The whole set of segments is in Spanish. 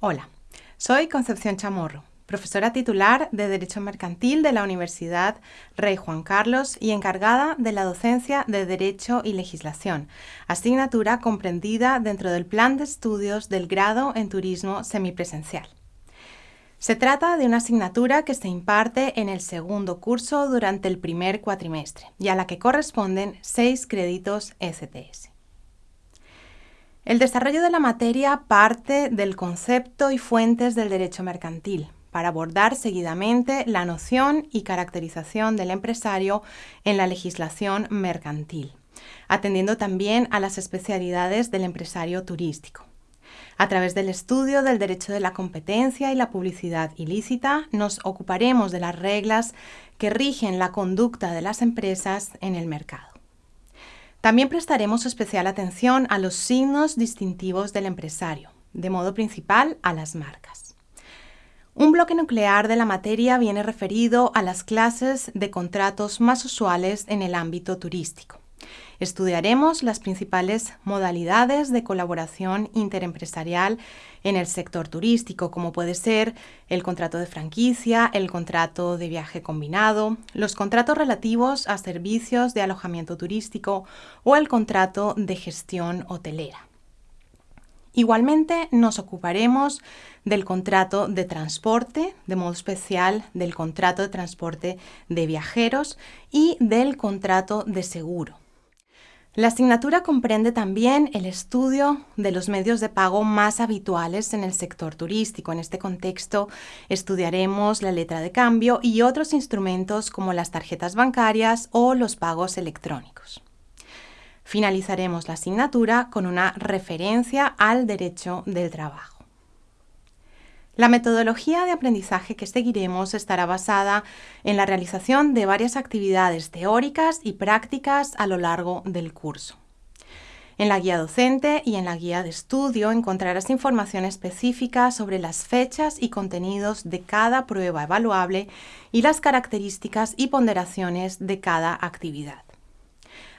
Hola, soy Concepción Chamorro, profesora titular de Derecho Mercantil de la Universidad Rey Juan Carlos y encargada de la docencia de Derecho y Legislación, asignatura comprendida dentro del plan de estudios del grado en Turismo semipresencial. Se trata de una asignatura que se imparte en el segundo curso durante el primer cuatrimestre y a la que corresponden seis créditos STS. El desarrollo de la materia parte del concepto y fuentes del derecho mercantil para abordar seguidamente la noción y caracterización del empresario en la legislación mercantil, atendiendo también a las especialidades del empresario turístico. A través del estudio del derecho de la competencia y la publicidad ilícita, nos ocuparemos de las reglas que rigen la conducta de las empresas en el mercado. También prestaremos especial atención a los signos distintivos del empresario, de modo principal a las marcas. Un bloque nuclear de la materia viene referido a las clases de contratos más usuales en el ámbito turístico. Estudiaremos las principales modalidades de colaboración interempresarial en el sector turístico, como puede ser el contrato de franquicia, el contrato de viaje combinado, los contratos relativos a servicios de alojamiento turístico o el contrato de gestión hotelera. Igualmente nos ocuparemos del contrato de transporte, de modo especial del contrato de transporte de viajeros y del contrato de seguro. La asignatura comprende también el estudio de los medios de pago más habituales en el sector turístico. En este contexto estudiaremos la letra de cambio y otros instrumentos como las tarjetas bancarias o los pagos electrónicos. Finalizaremos la asignatura con una referencia al derecho del trabajo. La metodología de aprendizaje que seguiremos estará basada en la realización de varias actividades teóricas y prácticas a lo largo del curso. En la guía docente y en la guía de estudio encontrarás información específica sobre las fechas y contenidos de cada prueba evaluable y las características y ponderaciones de cada actividad.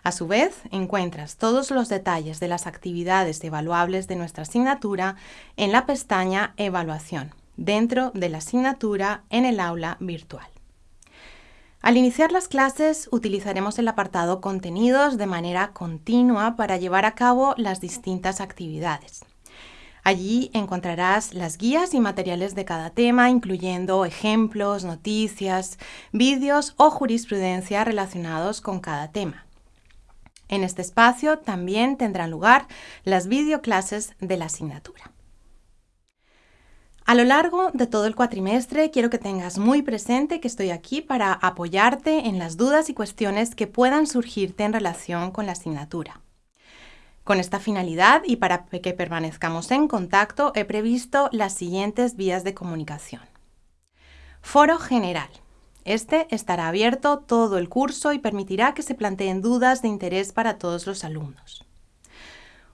A su vez, encuentras todos los detalles de las actividades evaluables de nuestra asignatura en la pestaña Evaluación, dentro de la asignatura en el aula virtual. Al iniciar las clases utilizaremos el apartado Contenidos de manera continua para llevar a cabo las distintas actividades. Allí encontrarás las guías y materiales de cada tema, incluyendo ejemplos, noticias, vídeos o jurisprudencia relacionados con cada tema. En este espacio también tendrán lugar las videoclases de la asignatura. A lo largo de todo el cuatrimestre quiero que tengas muy presente que estoy aquí para apoyarte en las dudas y cuestiones que puedan surgirte en relación con la asignatura. Con esta finalidad y para que permanezcamos en contacto he previsto las siguientes vías de comunicación. Foro general. Este estará abierto todo el curso y permitirá que se planteen dudas de interés para todos los alumnos.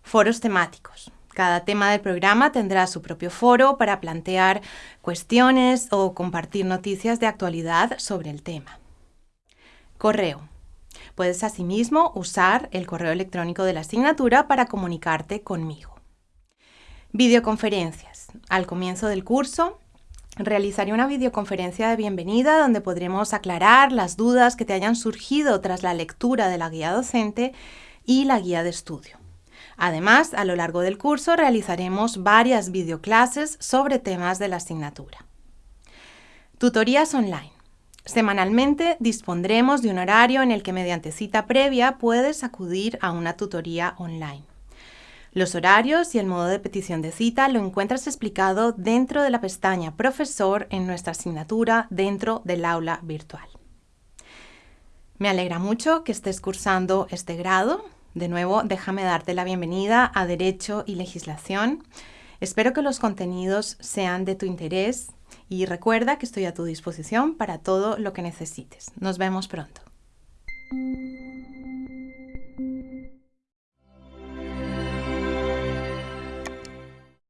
Foros temáticos. Cada tema del programa tendrá su propio foro para plantear cuestiones o compartir noticias de actualidad sobre el tema. Correo. Puedes asimismo usar el correo electrónico de la asignatura para comunicarte conmigo. Videoconferencias. Al comienzo del curso realizaré una videoconferencia de bienvenida donde podremos aclarar las dudas que te hayan surgido tras la lectura de la guía docente y la guía de estudio. Además, a lo largo del curso realizaremos varias videoclases sobre temas de la asignatura. Tutorías online. Semanalmente dispondremos de un horario en el que mediante cita previa puedes acudir a una tutoría online. Los horarios y el modo de petición de cita lo encuentras explicado dentro de la pestaña Profesor en nuestra asignatura dentro del aula virtual. Me alegra mucho que estés cursando este grado. De nuevo, déjame darte la bienvenida a Derecho y Legislación. Espero que los contenidos sean de tu interés y recuerda que estoy a tu disposición para todo lo que necesites. Nos vemos pronto.